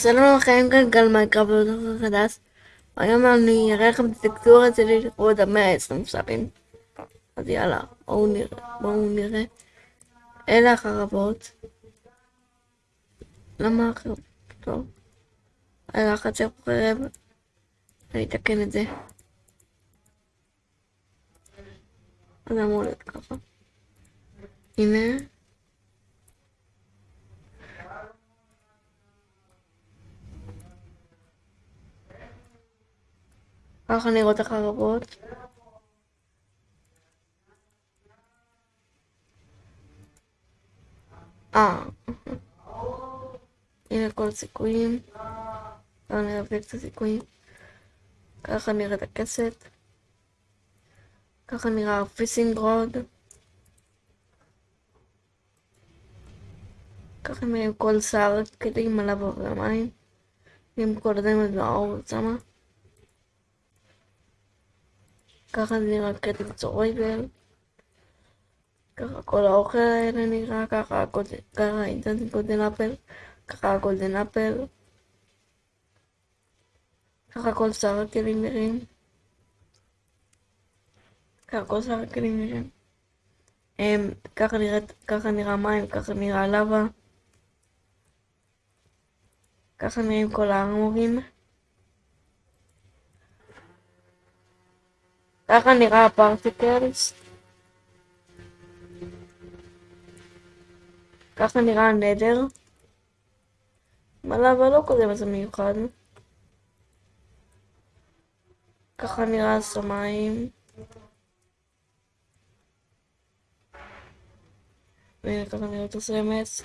שלום לכם, גלגל מייקרופט בדרך חדש. היום אני אראה לכם את הטקסטורה שלי לכבוד המאה העשרים סאבים. אז יאללה, בואו נראה, בואו נראה. אלה החרבות. למה החרבות? טוב. אלה החצר חרב. אני אתקן את זה. אז אמור להיות ככה. הנה. ככה נראות החרבות. אה, הנה כל הסיכויים. בואו נראה את הסיכויים. ככה נראית הכסת. ככה נראה הפיסינג רוד. ככה נראה כל שר כלים עליו והמים. עם כל הדמות והאור שמה. ככה נראה כתם צורייבל. ככה כל האוכל האלה נראה ככה, ככה אינטנט גולדן אפל, ככה גולדן אפל. ככה כל שאר הכלים נראים. ככה כל שאר הכלים נראים. הם, ככה, נראית, ככה נראה מים, ככה נראה לבה. ככה נראים כל הארמורים. ככה נראה הפרטיקלס. ככה נראה הנדר. מלא אבל לא כזה מזה מיוחד. ככה נראה השמיים. והנה ככה נראה את הסמס.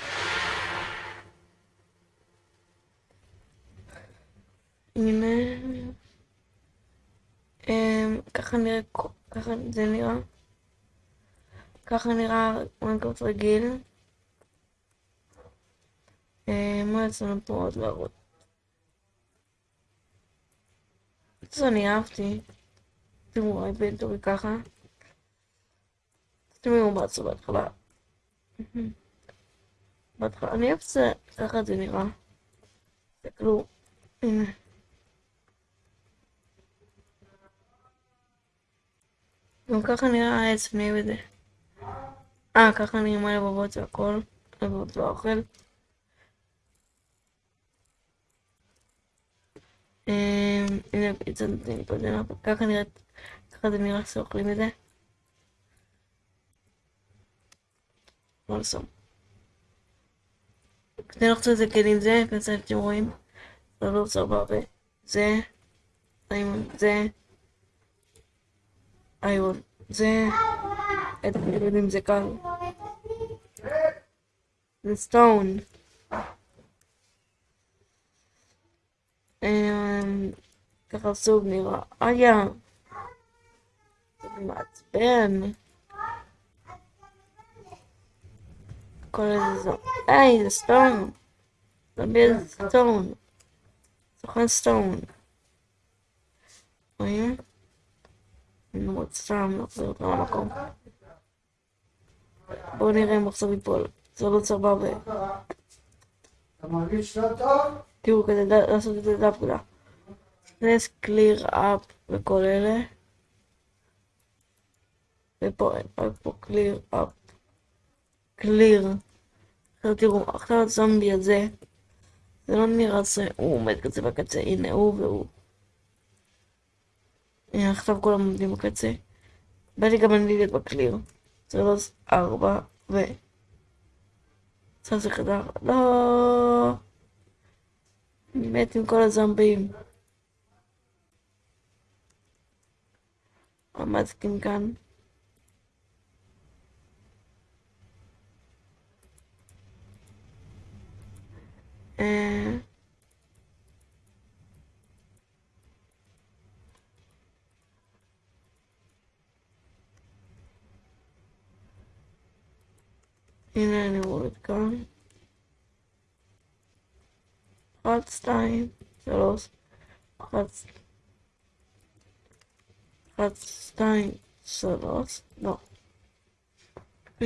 הנה. אמ, ככה נראה, ככה זה נראה. ככה נראה מיינקראפט רגיל. אמ, מה יצא לנו פה עוד להראות? זה אני אהבתי. תראו, ה inventory ככה. תראו בעצמו בהתחלה. בהתחלה, אני אוהב את זה, ככה זה נראה. תסתכלו, הנה. גם ככה נראה העץ מי בזה. אה, ככה נראה הלבבות והכל. הלבבות והאוכל. הנה פיצה נותנים פה דנר, ככה נראית, ככה זה נראה שאוכלים את זה. לא לסום. כדי לחצות את זה כלים זה, כזה אתם רואים, זה לא סבבה, זה, זה, זה, את הילדים זה קל. זה סטון. ככה סוג נראה. איה. זה מעצבן. כל איזה זו. היי, זה סטון. תביא סתם לחזור אותו למקום. בואו נראה אם עכשיו ייפול. זה לא סבבה. אתה מרגיש לא טוב? תראו, כדי לעשות את זה דווקא. let's clear up וכל אלה. ופה אין, פה clear up. clear. עכשיו תראו, עכשיו הזומבי הזה, זה לא נראה זה, הוא עומד כזה בקצה, הנה הוא והוא. הנה עכשיו כולם עומדים בקצה. בא לי גם אני להיות בקליר. שלוש, ארבע, ו... זה חדר, לא... אני מת עם כל הזומבים. עמדתם כאן. אה... הנה אני רואה כאן. אחת, שתיים, שלוש, אחת, אחת, שתיים, שלוש, לא. ו...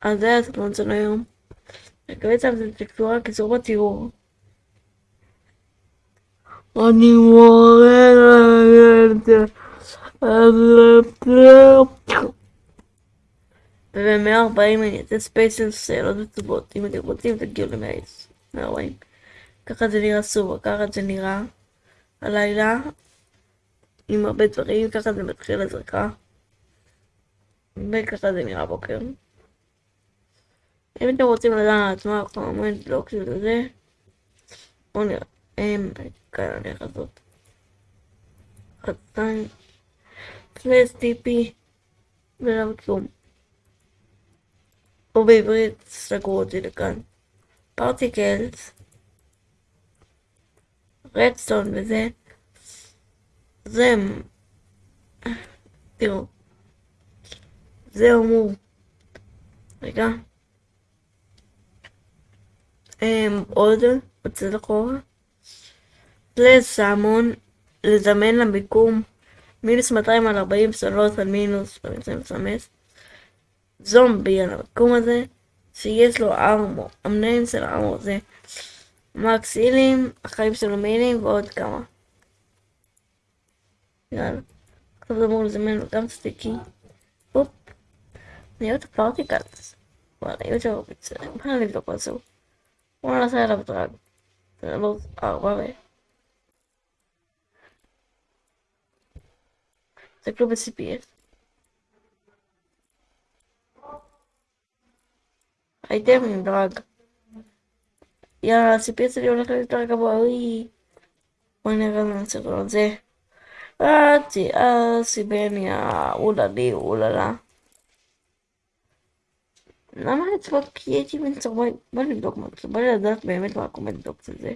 אז זה הסרטון של היום. אני מקווה ששמתם את טקסטורה, קיצור בתיאור. אני מורה לילד. וב-140 אני אעשה שאלות ותשובות. אם אתם רוצים תגיעו ל-140. ככה זה נראה סובה, ככה זה נראה הלילה. עם הרבה דברים, ככה זה מתחיל הזרקה. וככה זה נראה בוקר. אם אתם רוצים לדעת מה הקומנט לא כאילו זה, בואו נראה. כאן אני. חציים. פלס טיפי. ולא כלום. או בעברית סגרו אותי לכאן. פרטיקלס. רדסטון וזה. זה... תראו. זה אמור. רגע. עוד, בצד אחורה. לסמון, לזמן למיקום, מינוס 200 על 40 סולות על מינוס 25. זומבי על המקום הזה, שיש לו ארמור. המנהל של הארמור זה מקסילים, החיים שלו מילים ועוד כמה. יאללה. עכשיו זה אמור לזמן לו גם סטיקי. הופ. נהיות פרטיקלס. וואלה, יש שם פיצה. בוא נבדוק מה זהו. בוא נעשה עליו דרג. זה לא ארבע ו... זה כלום ב-CPS. הייתם דרג. יאללה, ה-CPS שלי הולך יותר גבוה, אוי. בואי נראה מה הסרטון הזה. אצי, אסי בניה, אוללי, אוללה. למה לצפות קריאייטיב אינסטור? בוא נבדוק מה זה, בוא לדעת באמת מה הקומנטוק של זה.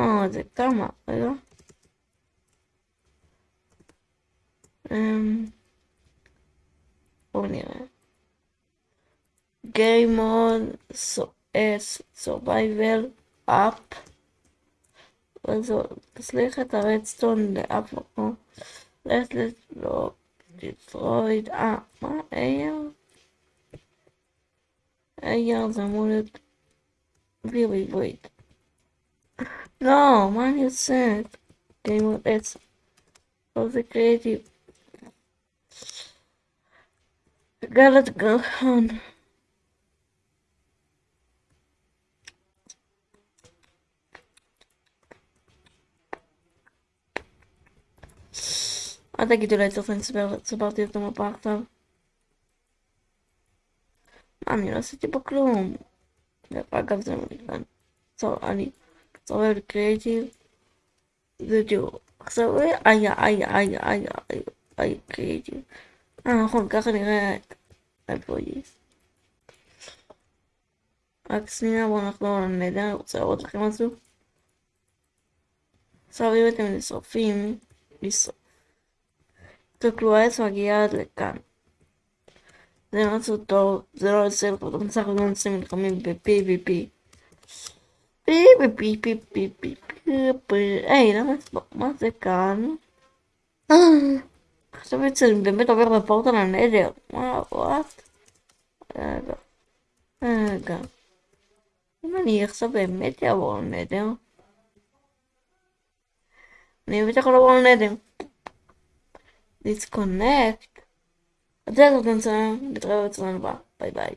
אה, זה כמה, רגע. Um, oh, Universe. Game On. so, es Survival Up. Also, das Licht hat der Redstone, der Abwurf. Restless Block, Destroyed, ah, Eier. Eier sammelt. Really, wait. No, man, you said. Game On. It's For the creative Galat Galhan. I think you do later things about it, about the domu parta. Mam nie nosity po klum. The pack of them again. So I need so very creative the do. So I I I I I I creative. אה נכון ככה נראה employees. רק שנייה בואו נחזור לנדר, אני רוצה להראות לכם משהו. עכשיו אם אתם נשרפים, לשרוף. תסתכלו, העץ מגיע עד לכאן. זה משהו טוב, זה לא יוצא לך, אתם בסך הכל נושאים נלחמים ב-PVP. PVP, היי, למה, מה זה כאן? עכשיו בעצם באמת עובר בפורטל הנדר. מה, וואט? רגע. רגע. אם אני עכשיו באמת אעבור ל Nether, אני באמת יכול לעבור ל Nether. Disconnect. אז בזאת נצא, נתראה בצלם הבא. ביי ביי.